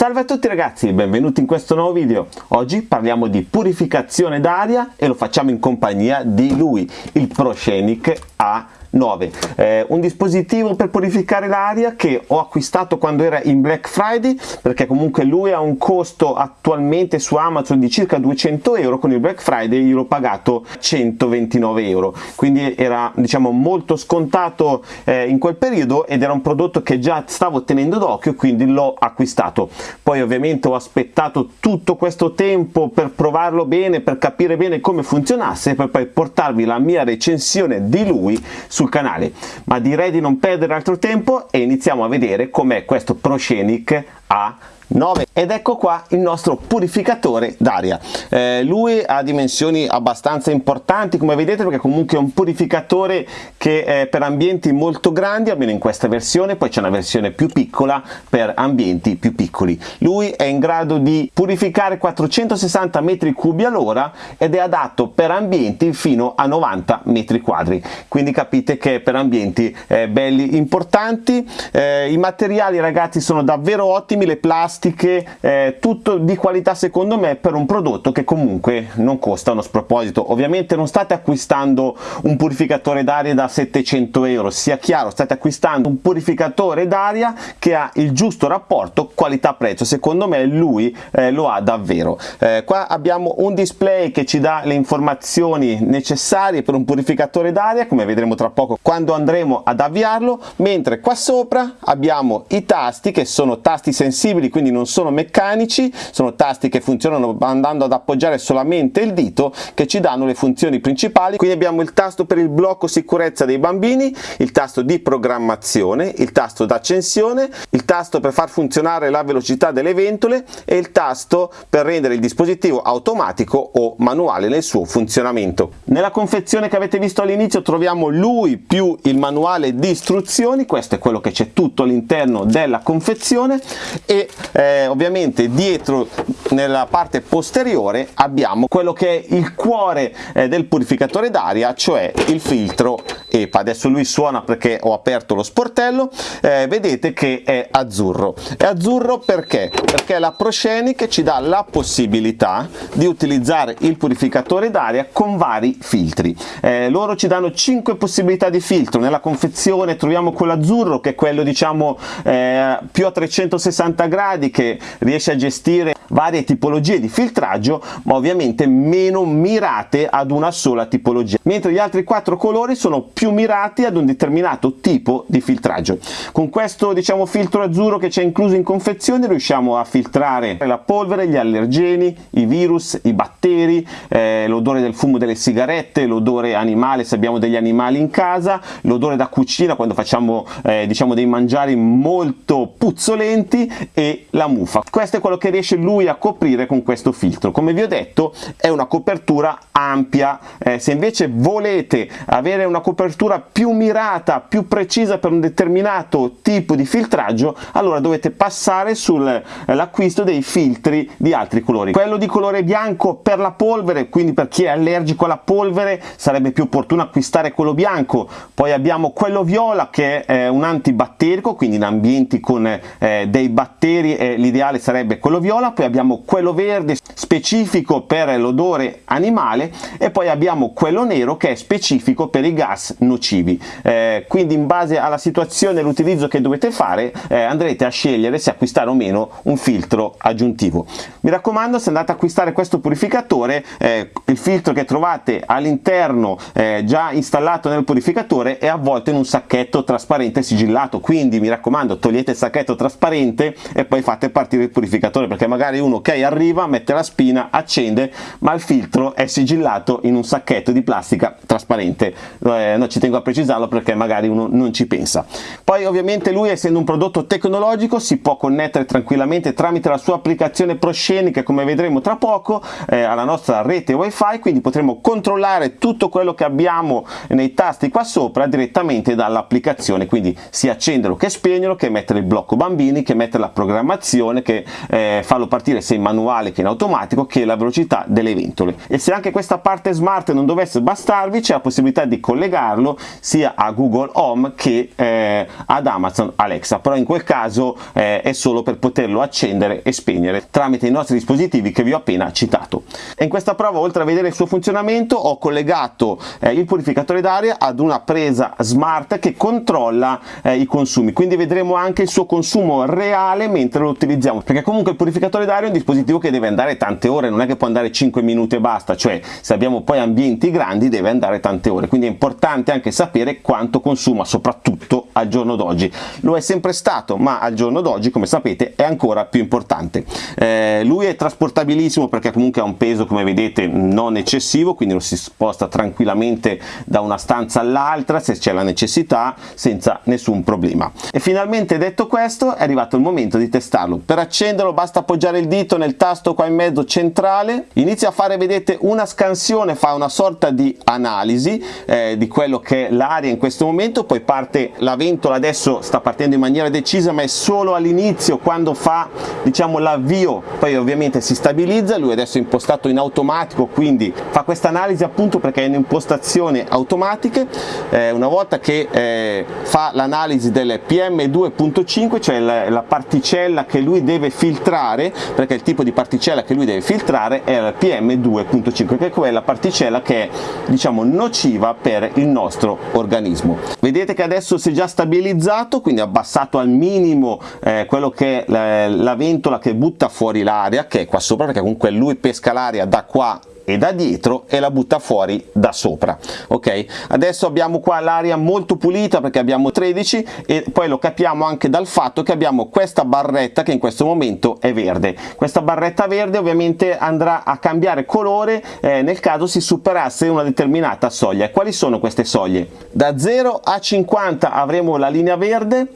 Salve a tutti ragazzi, benvenuti in questo nuovo video. Oggi parliamo di purificazione d'aria e lo facciamo in compagnia di lui, il ProScenic A 9 eh, un dispositivo per purificare l'aria che ho acquistato quando era in Black Friday perché comunque lui ha un costo attualmente su Amazon di circa 200 euro con il Black Friday io l'ho pagato 129 euro. Quindi era diciamo molto scontato eh, in quel periodo ed era un prodotto che già stavo tenendo d'occhio quindi l'ho acquistato. Poi ovviamente ho aspettato tutto questo tempo per provarlo bene per capire bene come funzionasse per poi portarvi la mia recensione di lui sul canale. Ma direi di non perdere altro tempo e iniziamo a vedere com'è questo ProScenic A 9 ed ecco qua il nostro purificatore d'aria. Eh, lui ha dimensioni abbastanza importanti come vedete perché comunque è un purificatore che è per ambienti molto grandi almeno in questa versione. Poi c'è una versione più piccola per ambienti più piccoli. Lui è in grado di purificare 460 metri cubi all'ora ed è adatto per ambienti fino a 90 metri quadri. Quindi capite che per ambienti eh, belli importanti. Eh, i materiali ragazzi sono davvero ottimi le plastiche plastiche, eh, tutto di qualità secondo me per un prodotto che comunque non costa uno sproposito. Ovviamente non state acquistando un purificatore d'aria da 700 euro, sia chiaro, state acquistando un purificatore d'aria che ha il giusto rapporto qualità-prezzo, secondo me lui eh, lo ha davvero. Eh, qua abbiamo un display che ci dà le informazioni necessarie per un purificatore d'aria, come vedremo tra poco quando andremo ad avviarlo, mentre qua sopra abbiamo i tasti che sono tasti sensibili, quindi quindi non sono meccanici, sono tasti che funzionano andando ad appoggiare solamente il dito che ci danno le funzioni principali, quindi abbiamo il tasto per il blocco sicurezza dei bambini, il tasto di programmazione, il tasto d'accensione, il tasto per far funzionare la velocità delle ventole e il tasto per rendere il dispositivo automatico o manuale nel suo funzionamento. Nella confezione che avete visto all'inizio troviamo lui più il manuale di istruzioni, questo è quello che c'è tutto all'interno della confezione e eh, ovviamente dietro nella parte posteriore abbiamo quello che è il cuore eh, del purificatore d'aria cioè il filtro EPA adesso lui suona perché ho aperto lo sportello. Eh, vedete che è azzurro. È azzurro perché? Perché la ProScenic ci dà la possibilità di utilizzare il purificatore d'aria con vari filtri. Eh, loro ci danno 5 possibilità di filtro. Nella confezione troviamo quello azzurro che è quello diciamo eh, più a 360 gradi che riesce a gestire varie tipologie di filtraggio ma ovviamente meno mirate ad una sola tipologia mentre gli altri quattro colori sono più mirati ad un determinato tipo di filtraggio. Con questo diciamo filtro azzurro che c'è incluso in confezione riusciamo a filtrare la polvere gli allergeni i virus i batteri eh, l'odore del fumo delle sigarette l'odore animale se abbiamo degli animali in casa l'odore da cucina quando facciamo eh, diciamo dei mangiari molto puzzolenti e la muffa questo è quello che riesce lui a coprire con questo filtro. Come vi ho detto è una copertura ampia. Eh, se invece volete avere una copertura più mirata più precisa per un determinato tipo di filtraggio allora dovete passare sull'acquisto dei filtri di altri colori. Quello di colore bianco per la polvere quindi per chi è allergico alla polvere sarebbe più opportuno acquistare quello bianco. Poi abbiamo quello viola che è un antibatterico quindi in ambienti con eh, dei batteri eh, l'ideale sarebbe quello viola poi abbiamo quello verde specifico per l'odore animale e poi abbiamo quello nero che è specifico per i gas nocivi. Eh, quindi in base alla situazione e l'utilizzo che dovete fare eh, andrete a scegliere se acquistare o meno un filtro aggiuntivo. Mi raccomando se andate a acquistare questo purificatore eh, il filtro che trovate all'interno eh, già installato nel purificatore è avvolto in un sacchetto trasparente sigillato. Quindi mi raccomando togliete il sacchetto trasparente e poi fate partire il purificatore perché magari uno ok arriva mette la spina accende ma il filtro è sigillato in un sacchetto di plastica trasparente. Eh, no, ci tengo a precisarlo perché magari uno non ci pensa. Poi ovviamente lui essendo un prodotto tecnologico si può connettere tranquillamente tramite la sua applicazione ProScenic come vedremo tra poco eh, alla nostra rete wifi quindi potremo controllare tutto quello che abbiamo nei tasti qua sopra direttamente dall'applicazione. Quindi sia accenderlo che spegnerlo che mettere il blocco bambini che mettere la programmazione che eh, farlo partire partire sia in manuale che in automatico che la velocità delle ventole. E se anche questa parte smart non dovesse bastarvi c'è la possibilità di collegarlo sia a Google Home che eh, ad Amazon Alexa. Però in quel caso eh, è solo per poterlo accendere e spegnere tramite i nostri dispositivi che vi ho appena citato. E in questa prova oltre a vedere il suo funzionamento ho collegato eh, il purificatore d'aria ad una presa smart che controlla eh, i consumi. Quindi vedremo anche il suo consumo reale mentre lo utilizziamo perché comunque il purificatore d'aria è un dispositivo che deve andare tante ore non è che può andare 5 minuti e basta cioè se abbiamo poi ambienti grandi deve andare tante ore. Quindi è importante anche sapere quanto consuma soprattutto al giorno d'oggi. Lo è sempre stato ma al giorno d'oggi come sapete è ancora più importante. Eh, lui è trasportabilissimo perché comunque ha un peso come vedete non eccessivo quindi lo si sposta tranquillamente da una stanza all'altra se c'è la necessità senza nessun problema. E finalmente detto questo è arrivato il momento di testarlo per accenderlo basta appoggiare il dito nel tasto qua in mezzo centrale inizia a fare vedete una scansione fa una sorta di analisi eh, di quello che è l'aria in questo momento poi parte la ventola adesso sta partendo in maniera decisa ma è solo all'inizio quando fa diciamo l'avvio poi ovviamente si stabilizza lui adesso è impostato in automatico quindi fa questa analisi appunto perché è in impostazione automatiche eh, una volta che eh, fa l'analisi delle PM2.5 cioè la, la particella che lui deve filtrare perché il tipo di particella che lui deve filtrare è la PM2.5 che è quella particella che è diciamo nociva per il nostro organismo. Vedete che adesso si è già stabilizzato quindi abbassato al minimo eh, quello che è la, la ventola che butta fuori l'aria che è qua sopra perché comunque lui pesca l'aria da qua e da dietro e la butta fuori da sopra ok? Adesso abbiamo qua l'aria molto pulita perché abbiamo 13 e poi lo capiamo anche dal fatto che abbiamo questa barretta che in questo momento è verde. Questa barretta verde ovviamente andrà a cambiare colore eh, nel caso si superasse una determinata soglia. Quali sono queste soglie? Da 0 a 50 avremo la linea verde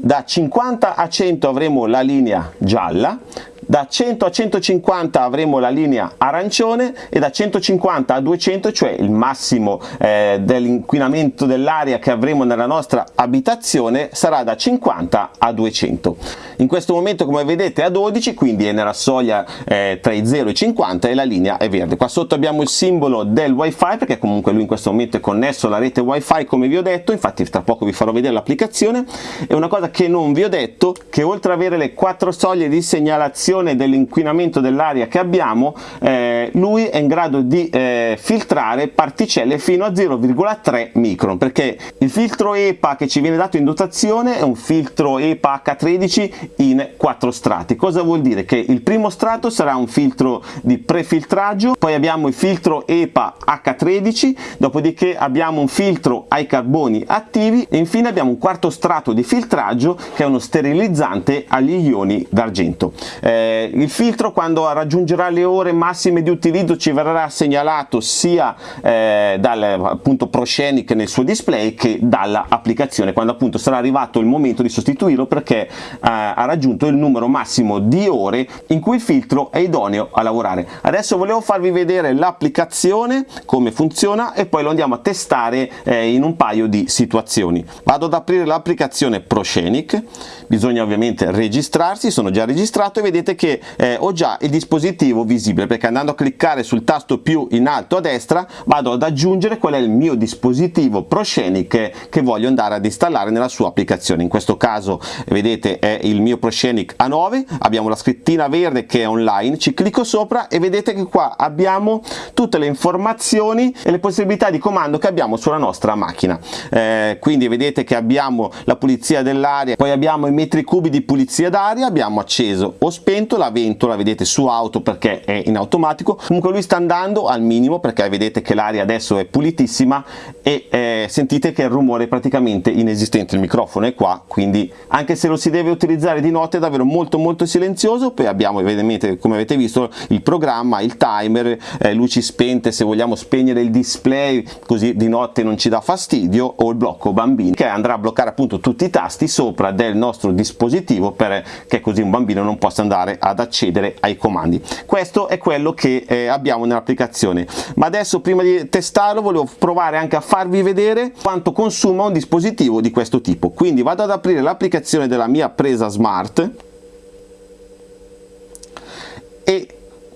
da 50 a 100 avremo la linea gialla da 100 a 150 avremo la linea arancione e da 150 a 200 cioè il massimo eh, dell'inquinamento dell'aria che avremo nella nostra abitazione sarà da 50 a 200 in questo momento come vedete è a 12 quindi è nella soglia eh, tra i 0 e i 50 e la linea è verde. Qua sotto abbiamo il simbolo del wifi perché comunque lui in questo momento è connesso alla rete wifi come vi ho detto. Infatti tra poco vi farò vedere l'applicazione. E una cosa che non vi ho detto che oltre ad avere le quattro soglie di segnalazione riduzione dell'inquinamento dell'aria che abbiamo eh, lui è in grado di eh, filtrare particelle fino a 0,3 micron perché il filtro EPA che ci viene dato in dotazione è un filtro EPA H13 in quattro strati. Cosa vuol dire? Che il primo strato sarà un filtro di prefiltraggio poi abbiamo il filtro EPA H13 dopodiché abbiamo un filtro ai carboni attivi e infine abbiamo un quarto strato di filtraggio che è uno sterilizzante agli ioni d'argento. Eh, eh, il filtro quando raggiungerà le ore massime di utilizzo ci verrà segnalato sia eh, dal appunto ProScenic nel suo display che dall'applicazione quando appunto sarà arrivato il momento di sostituirlo perché eh, ha raggiunto il numero massimo di ore in cui il filtro è idoneo a lavorare. Adesso volevo farvi vedere l'applicazione come funziona e poi lo andiamo a testare eh, in un paio di situazioni. Vado ad aprire l'applicazione ProScenic. Bisogna ovviamente registrarsi. Sono già registrato e vedete che eh, ho già il dispositivo visibile perché andando a cliccare sul tasto più in alto a destra vado ad aggiungere qual è il mio dispositivo ProScenic che voglio andare ad installare nella sua applicazione. In questo caso vedete è il mio ProScenic A9 abbiamo la scrittina verde che è online ci clicco sopra e vedete che qua abbiamo tutte le informazioni e le possibilità di comando che abbiamo sulla nostra macchina. Eh, quindi vedete che abbiamo la pulizia dell'aria poi abbiamo i metri cubi di pulizia d'aria abbiamo acceso o spento momento la ventola vedete su auto perché è in automatico. Comunque lui sta andando al minimo perché vedete che l'aria adesso è pulitissima e eh, sentite che il rumore è praticamente inesistente. Il microfono è qua quindi anche se lo si deve utilizzare di notte è davvero molto molto silenzioso. Poi abbiamo ovviamente come avete visto il programma il timer eh, luci spente se vogliamo spegnere il display così di notte non ci dà fastidio o il blocco bambini che andrà a bloccare appunto tutti i tasti sopra del nostro dispositivo perché così un bambino non possa andare ad accedere ai comandi. Questo è quello che eh, abbiamo nell'applicazione. Ma adesso prima di testarlo volevo provare anche a farvi vedere quanto consuma un dispositivo di questo tipo. Quindi vado ad aprire l'applicazione della mia presa smart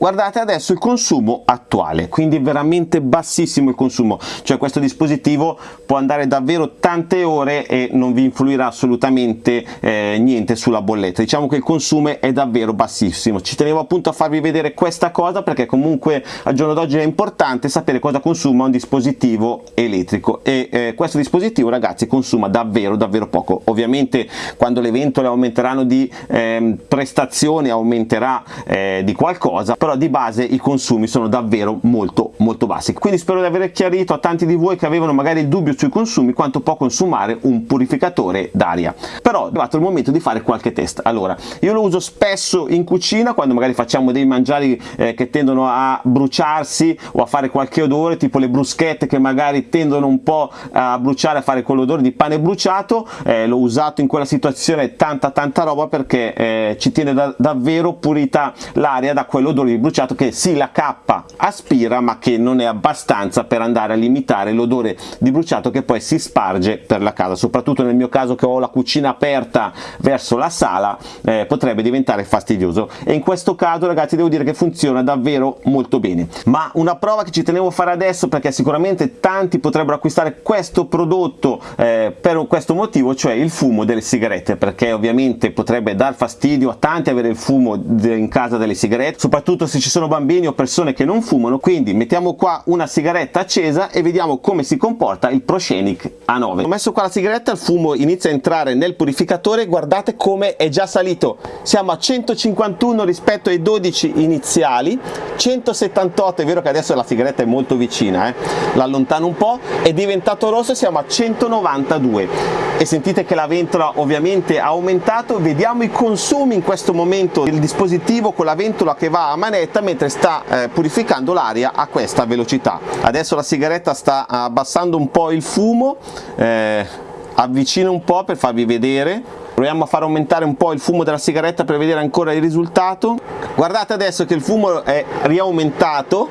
guardate adesso il consumo attuale quindi veramente bassissimo il consumo. Cioè questo dispositivo può andare davvero tante ore e non vi influirà assolutamente eh, niente sulla bolletta. Diciamo che il consumo è davvero bassissimo. Ci tenevo appunto a farvi vedere questa cosa perché comunque al giorno d'oggi è importante sapere cosa consuma un dispositivo elettrico. E eh, questo dispositivo ragazzi consuma davvero davvero poco. Ovviamente quando le ventole aumenteranno di eh, prestazioni aumenterà eh, di qualcosa però di base i consumi sono davvero molto molto bassi. Quindi spero di aver chiarito a tanti di voi che avevano magari il dubbio sui consumi quanto può consumare un purificatore d'aria. Però è arrivato il momento di fare qualche test. Allora io lo uso spesso in cucina quando magari facciamo dei mangiari eh, che tendono a bruciarsi o a fare qualche odore tipo le bruschette che magari tendono un po' a bruciare a fare quell'odore di pane bruciato. Eh, l'ho usato in quella situazione tanta tanta roba perché eh, ci tiene da, davvero pulita l'aria da quell'odore di bruciato che sì la cappa aspira ma che non è abbastanza per andare a limitare l'odore di bruciato che poi si sparge per la casa. Soprattutto nel mio caso che ho la cucina aperta verso la sala eh, potrebbe diventare fastidioso. E in questo caso ragazzi devo dire che funziona davvero molto bene. Ma una prova che ci tenevo a fare adesso perché sicuramente tanti potrebbero acquistare questo prodotto eh, per questo motivo cioè il fumo delle sigarette perché ovviamente potrebbe dar fastidio a tanti avere il fumo in casa delle sigarette soprattutto se ci sono bambini o persone che non fumano quindi mettiamo qua una sigaretta accesa e vediamo come si comporta il Proscenic A9 ho messo qua la sigaretta il fumo inizia a entrare nel purificatore guardate come è già salito siamo a 151 rispetto ai 12 iniziali 178 è vero che adesso la sigaretta è molto vicina eh? l'allontano un po' è diventato rosso siamo a 192 e sentite che la ventola ovviamente ha aumentato vediamo i consumi in questo momento del dispositivo con la ventola che va a manetta mentre sta eh, purificando l'aria a questa velocità. Adesso la sigaretta sta abbassando un po' il fumo eh, avvicino un po' per farvi vedere. Proviamo a far aumentare un po' il fumo della sigaretta per vedere ancora il risultato. Guardate adesso che il fumo è riaumentato.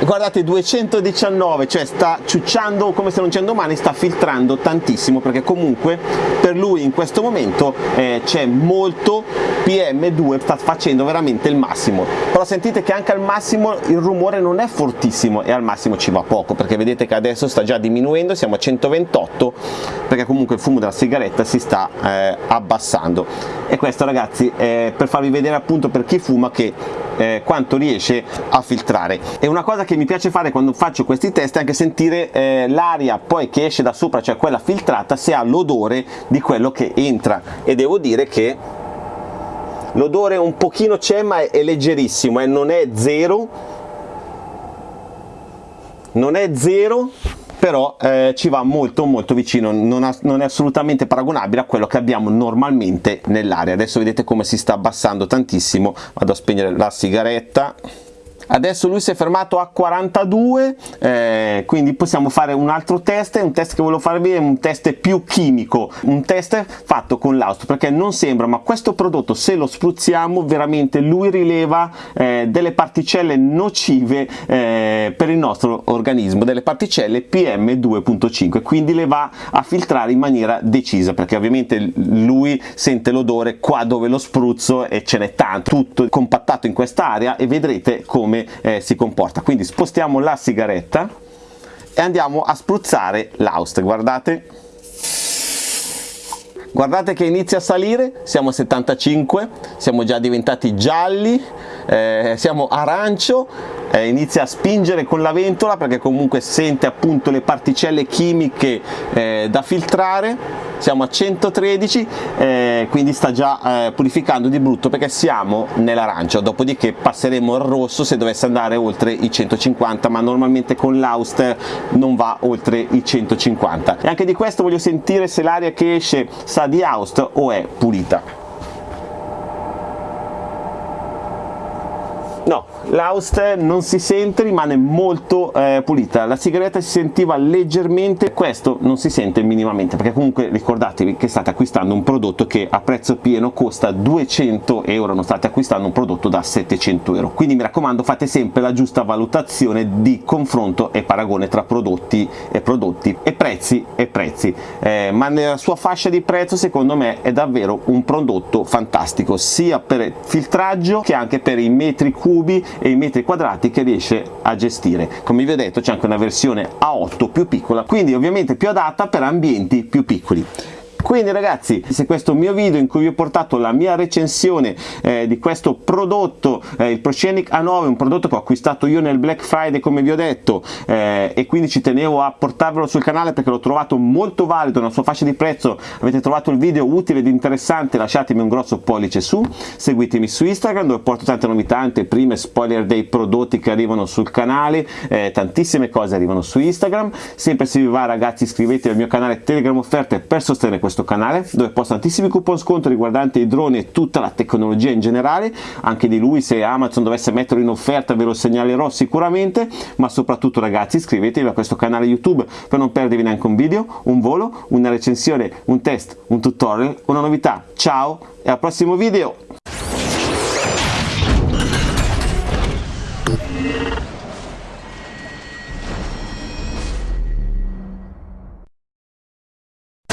Guardate 219 cioè sta ciucciando come se non c'è domani sta filtrando tantissimo perché comunque per lui in questo momento eh, c'è molto PM2 sta facendo veramente il massimo. Però sentite che anche al massimo il rumore non è fortissimo e al massimo ci va poco perché vedete che adesso sta già diminuendo siamo a 128 perché comunque il fumo della sigaretta si sta eh, abbassando. E questo ragazzi è per farvi vedere appunto per chi fuma che eh, quanto riesce a filtrare. E una cosa che mi piace fare quando faccio questi test è anche sentire eh, l'aria poi che esce da sopra cioè quella filtrata se ha l'odore di quello che entra. E devo dire che l'odore un pochino c'è ma è, leggerissimo e eh, non è zero. Non è zero però eh, ci va molto molto vicino, non, ha, non, è assolutamente paragonabile a quello che abbiamo normalmente nell'aria. Adesso vedete come si sta abbassando tantissimo, vado a spegnere la sigaretta adesso lui si è fermato a 42 eh, quindi possiamo fare un altro test un test che volevo farvi è un test più chimico un test fatto con l'austo perché non sembra ma questo prodotto se lo spruzziamo veramente lui rileva eh, delle particelle nocive eh, per il nostro organismo delle particelle PM2.5 quindi le va a filtrare in maniera decisa perché ovviamente lui sente l'odore qua dove lo spruzzo e ce n'è tanto tutto compattato in questa area e vedrete come come eh, si comporta. Quindi spostiamo la sigaretta e andiamo a spruzzare l'Aust guardate. Guardate che inizia a salire siamo a 75 siamo già diventati gialli eh, siamo arancio eh, inizia a spingere con la ventola perché comunque sente appunto le particelle chimiche eh, da filtrare siamo a 113 eh, quindi sta già eh, purificando di brutto perché siamo nell'arancio dopodiché passeremo al rosso se dovesse andare oltre i 150 ma normalmente con l'Auster non va oltre i 150 e anche di questo voglio sentire se l'aria che esce sa di Aust o è pulita. No l'Aust non si sente rimane molto eh, pulita. La sigaretta si sentiva leggermente questo non si sente minimamente perché comunque ricordatevi che state acquistando un prodotto che a prezzo pieno costa 200 euro non state acquistando un prodotto da 700 euro. Quindi mi raccomando fate sempre la giusta valutazione di confronto e paragone tra prodotti e prodotti e prezzi e prezzi. Eh, ma nella sua fascia di prezzo secondo me è davvero un prodotto fantastico sia per filtraggio che anche per i metri cubi e i metri quadrati che riesce a gestire. Come vi ho detto c'è anche una versione A8 più piccola quindi ovviamente più adatta per ambienti più piccoli quindi ragazzi se questo mio video in cui vi ho portato la mia recensione eh, di questo prodotto eh, il ProScenic A9 un prodotto che ho acquistato io nel Black Friday come vi ho detto eh, e quindi ci tenevo a portarvelo sul canale perché l'ho trovato molto valido nella sua fascia di prezzo. Avete trovato il video utile ed interessante lasciatemi un grosso pollice su seguitemi su Instagram dove porto tante novità tante prime spoiler dei prodotti che arrivano sul canale eh, tantissime cose arrivano su Instagram. Sempre se vi va ragazzi iscrivetevi al mio canale Telegram offerte per sostenere questo questo canale dove posto tantissimi coupon sconto riguardanti i droni e tutta la tecnologia in generale. Anche di lui se Amazon dovesse metterlo in offerta ve lo segnalerò sicuramente. Ma soprattutto ragazzi iscrivetevi a questo canale YouTube per non perdervi neanche un video, un volo, una recensione, un test, un tutorial, una novità. Ciao e al prossimo video